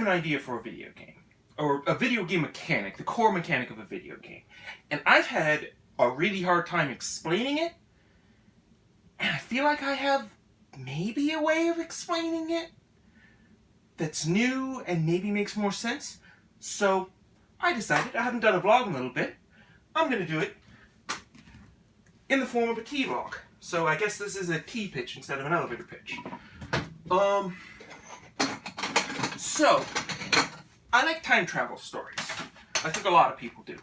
an idea for a video game. Or a video game mechanic, the core mechanic of a video game. And I've had a really hard time explaining it. And I feel like I have maybe a way of explaining it that's new and maybe makes more sense. So I decided, I haven't done a vlog in a little bit, I'm going to do it in the form of a T-vlog. So I guess this is a T-pitch instead of an elevator pitch. Um, so, I like time travel stories. I think a lot of people do.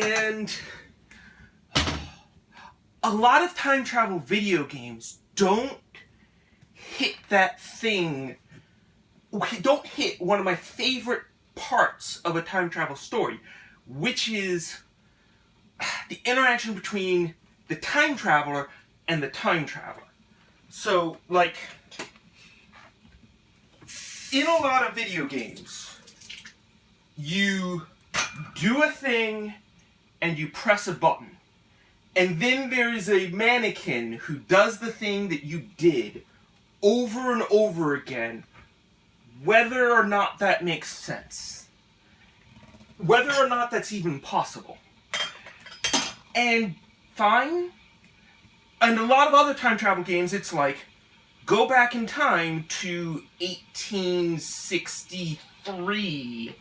And a lot of time travel video games don't hit that thing, don't hit one of my favorite parts of a time travel story, which is the interaction between the time traveler and the time traveler. So, like, in a lot of video games, you do a thing and you press a button. And then there is a mannequin who does the thing that you did over and over again, whether or not that makes sense. Whether or not that's even possible. And fine. And a lot of other time travel games, it's like, go back in time to 1863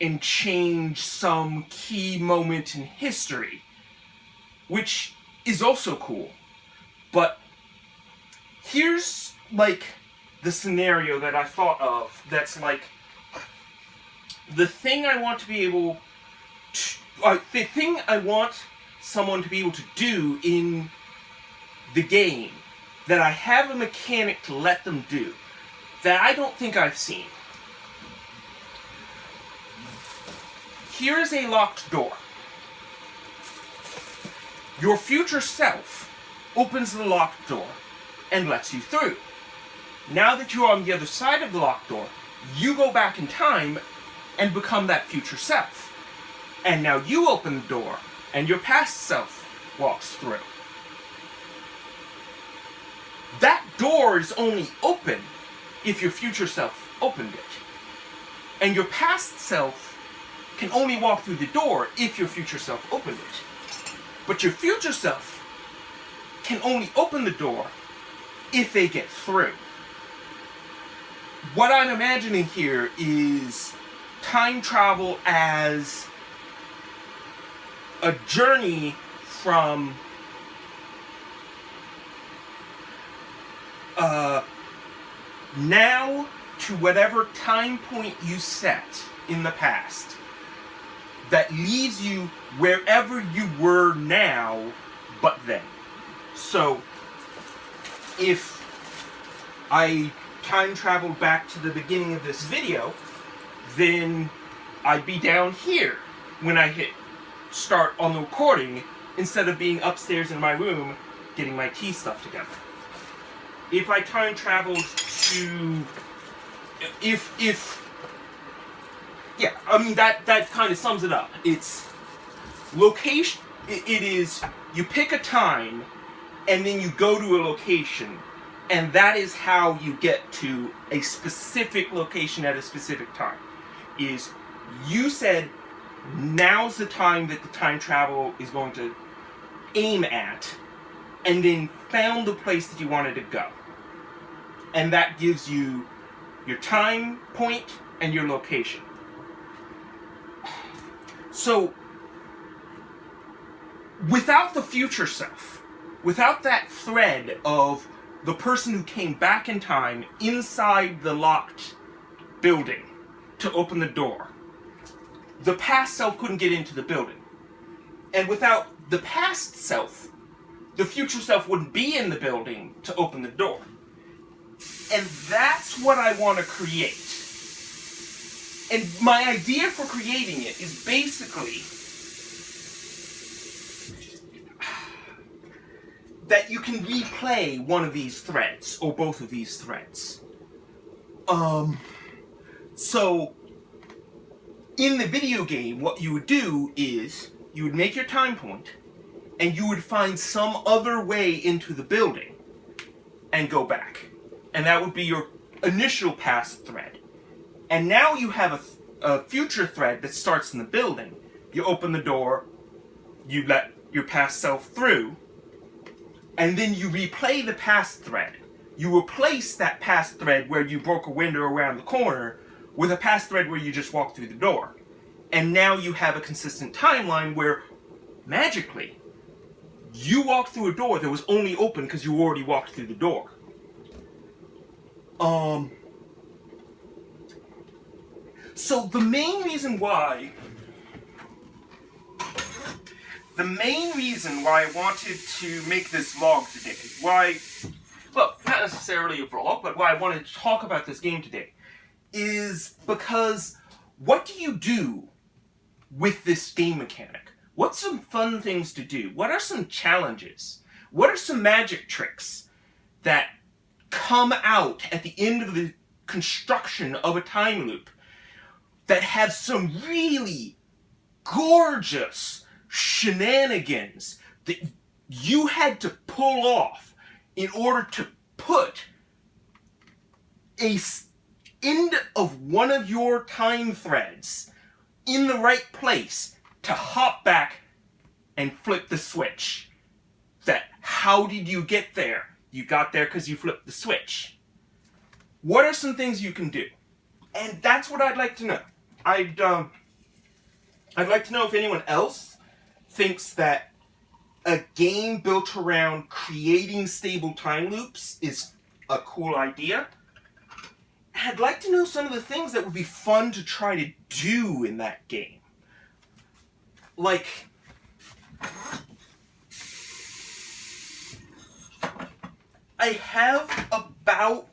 and change some key moment in history. Which is also cool. But here's, like, the scenario that I thought of that's like, the thing I want to be able to, uh, the thing I want someone to be able to do in the game that I have a mechanic to let them do that I don't think I've seen. Here is a locked door. Your future self opens the locked door and lets you through. Now that you're on the other side of the locked door, you go back in time and become that future self. And now you open the door, and your past self walks through. That door is only open if your future self opened it. And your past self can only walk through the door if your future self opened it. But your future self can only open the door if they get through. What I'm imagining here is time travel as a journey from uh, now to whatever time point you set in the past that leaves you wherever you were now but then. So, if I time traveled back to the beginning of this video, then I'd be down here when I hit start on the recording instead of being upstairs in my room getting my tea stuff together. If I time traveled to... If, if... Yeah, I mean, that, that kind of sums it up. It's... Location... It, it is... You pick a time, and then you go to a location, and that is how you get to a specific location at a specific time. Is you said now's the time that the time travel is going to aim at, and then found the place that you wanted to go. And that gives you your time point and your location. So, without the future self, without that thread of the person who came back in time inside the locked building to open the door, the past self couldn't get into the building. And without the past self, the future self wouldn't be in the building to open the door. And that's what I want to create. And my idea for creating it is basically that you can replay one of these threads, or both of these threads. Um, so in the video game, what you would do is, you would make your time point, and you would find some other way into the building, and go back. And that would be your initial past thread. And now you have a, a future thread that starts in the building. You open the door, you let your past self through, and then you replay the past thread. You replace that past thread where you broke a window around the corner with a past thread where you just walked through the door. And now you have a consistent timeline where, magically, you walked through a door that was only open because you already walked through the door. Um... So the main reason why the main reason why I wanted to make this vlog today, why, well, not necessarily a vlog, but why I wanted to talk about this game today, is because what do you do with this game mechanic? What's some fun things to do? What are some challenges? What are some magic tricks that come out at the end of the construction of a time loop that have some really gorgeous shenanigans that you had to pull off in order to put a end of one of your time threads in the right place to hop back and flip the switch. That how did you get there? You got there because you flipped the switch. What are some things you can do? And that's what I'd like to know. I'd um, I'd like to know if anyone else thinks that a game built around creating stable time loops is a cool idea. I'd like to know some of the things that would be fun to try to do in that game. Like, I have about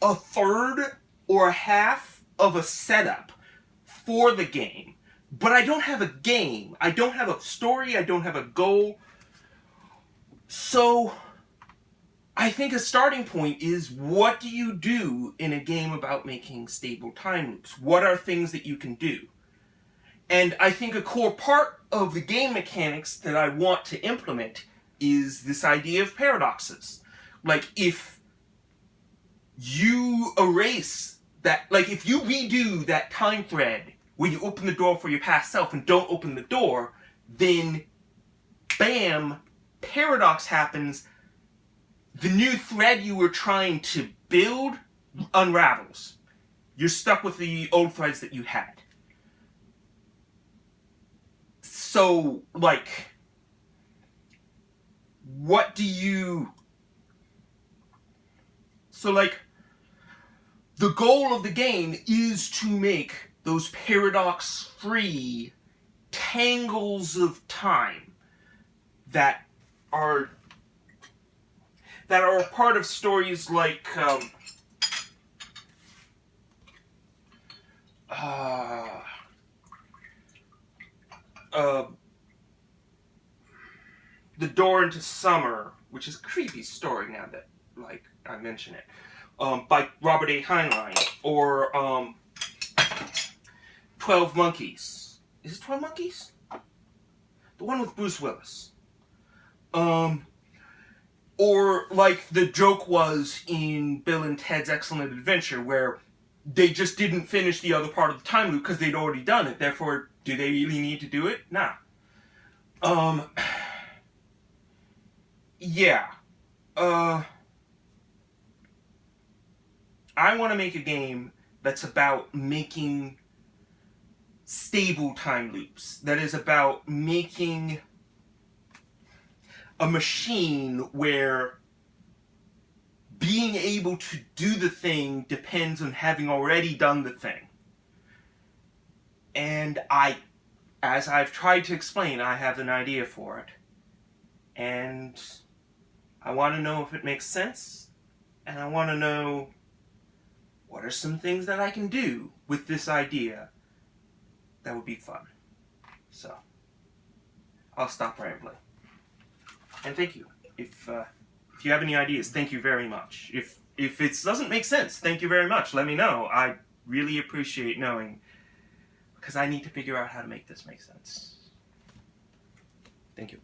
a third or a half of a setup for the game but I don't have a game. I don't have a story. I don't have a goal. So, I think a starting point is what do you do in a game about making stable time loops? What are things that you can do? And I think a core part of the game mechanics that I want to implement is this idea of paradoxes. Like, if you erase that, like, if you redo that time thread where you open the door for your past self and don't open the door, then bam, paradox happens. The new thread you were trying to build unravels. You're stuck with the old threads that you had. So, like, what do you... So, like, the goal of the game is to make those paradox-free tangles of time that are that are a part of stories like um, uh, uh, The Door into Summer, which is a creepy story now that like I mention it, um, by Robert A. Heinlein, or um, 12 Monkeys. Is it 12 Monkeys? The one with Bruce Willis. Um, or like the joke was in Bill and Ted's Excellent Adventure where they just didn't finish the other part of the time loop because they'd already done it. Therefore, do they really need to do it? Nah. Um, yeah. Uh, I want to make a game that's about making stable time loops that is about making a machine where being able to do the thing depends on having already done the thing. And I, as I've tried to explain, I have an idea for it. And I want to know if it makes sense. And I want to know what are some things that I can do with this idea that would be fun. So, I'll stop rambling. And thank you. If, uh, if you have any ideas, thank you very much. If, if it doesn't make sense, thank you very much. Let me know. I really appreciate knowing, because I need to figure out how to make this make sense. Thank you.